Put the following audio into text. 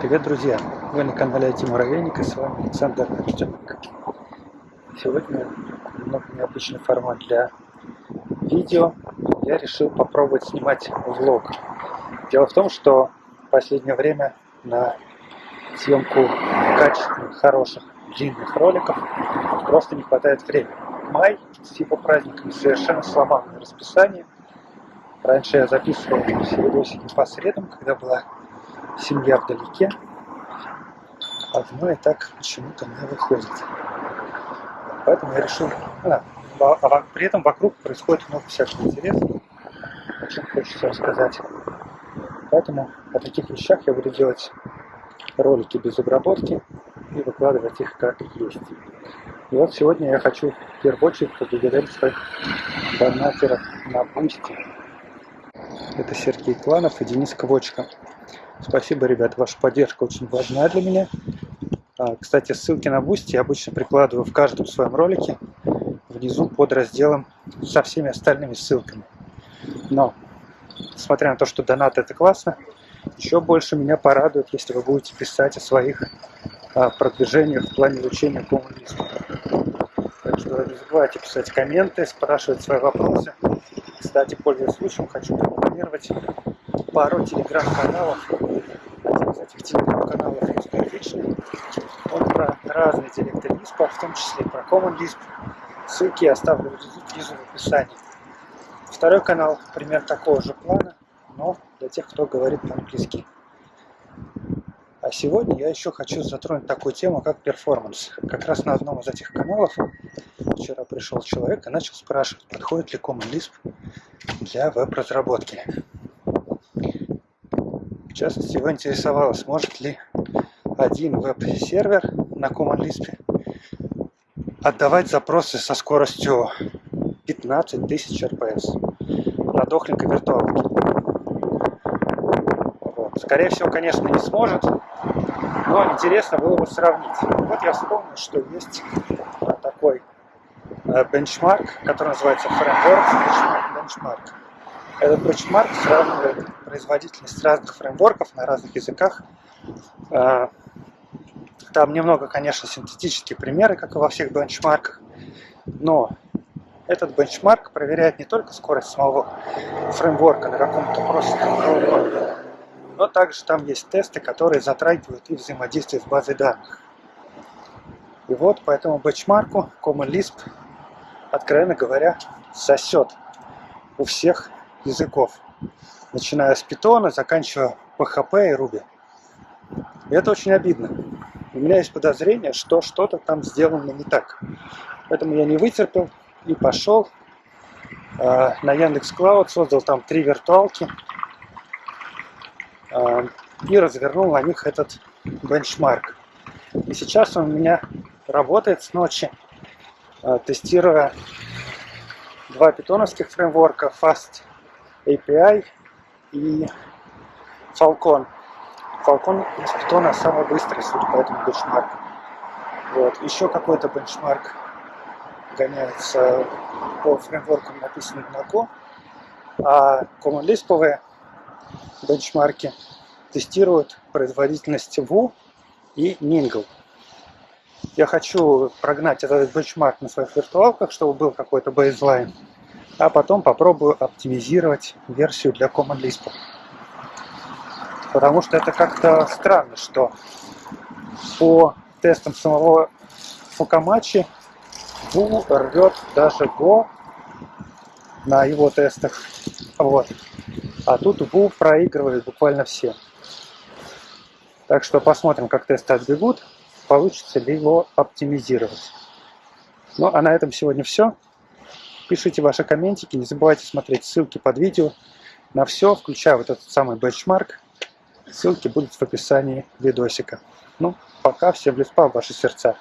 Привет, друзья! Вы на канале IT Муравейник и с вами Александр Артеменко. Сегодня немного необычный формат для видео. Я решил попробовать снимать влог. Дело в том, что в последнее время на съемку качественных, хороших, длинных роликов просто не хватает времени. Май с его праздниками совершенно сломанное расписание. Раньше я записывал все видосики по средам, когда была семья вдалеке, одно и так почему-то не выходит. Поэтому я решил... А, а при этом вокруг происходит много всякого интересного, о чем хочется рассказать. Поэтому о таких вещах я буду делать ролики без обработки и выкладывать их как есть. И вот сегодня я хочу в первую очередь поблагодарить своих донатеров на Бусти. Это Сергей Кланов и Денис Квочка. Спасибо, ребят, ваша поддержка очень важна для меня. А, кстати, ссылки на Бусти я обычно прикладываю в каждом своем ролике внизу под разделом со всеми остальными ссылками. Но, несмотря на то, что донат это классно, еще больше меня порадует, если вы будете писать о своих а, продвижениях в плане изучения коммунизма. Так что не забывайте писать комменты, спрашивать свои вопросы. Кстати, пользуясь случаем, хочу прорекламировать пару телеграм-каналов. Из этих телеграм-каналов русскоязычный. Он про разные диалекты Лиспа, в том числе про Common Lisp. Ссылки я оставлю внизу в описании. Второй канал, пример такого же плана, но для тех, кто говорит по-английски. А сегодня я еще хочу затронуть такую тему, как перформанс. Как раз на одном из этих каналов вчера пришел человек и начал спрашивать, подходит ли Common Lisp для веб-разработки. В частности, его интересовало, сможет ли один веб-сервер на Common Lisp отдавать запросы со скоростью 15 тысяч RPS на дохленькой виртуалке. Вот. Скорее всего, конечно, не сможет, но интересно было бы сравнить. Вот я вспомнил, что есть такой э, бенчмарк, который называется Framework Benchmark. Этот бенчмарк сравнивает производительность разных фреймворков на разных языках. А, там немного, конечно, синтетические примеры, как и во всех бенчмарках, но этот бенчмарк проверяет не только скорость самого фреймворка на каком-то просто но также там есть тесты, которые затрагивают и взаимодействие с базой данных. И вот по этому бенчмарку Common Lisp, откровенно говоря, сосет у всех языков, начиная с Python, заканчивая PHP и Ruby. И это очень обидно. У меня есть подозрение, что что-то там сделано не так. Поэтому я не вытерпел и пошел э, на Яндекс Клауд, создал там три виртуалки э, и развернул на них этот бенчмарк. И сейчас он у меня работает с ночи, э, тестируя два питоновских фреймворка Fast API и Falcon. Falcon из Python самый быстрый, судя по этому бенчмарку. Вот. Еще какой-то бенчмарк гоняется по фреймворкам, написанным на Go, а Common Lisp бенчмарки тестируют производительность Vue и Mingle. Я хочу прогнать этот бенчмарк на своих виртуалках, чтобы был какой-то бейзлайн а потом попробую оптимизировать версию для Common Lisp. Потому что это как-то странно, что по тестам самого Фукамачи Ву рвет даже Go на его тестах. Вот. А тут Ву проигрывает буквально все. Так что посмотрим, как тесты отбегут, получится ли его оптимизировать. Ну а на этом сегодня все. Пишите ваши комментики, не забывайте смотреть ссылки под видео на все, включая вот этот самый бенчмарк. Ссылки будут в описании видосика. Ну, пока, всем леспа в ваши сердца.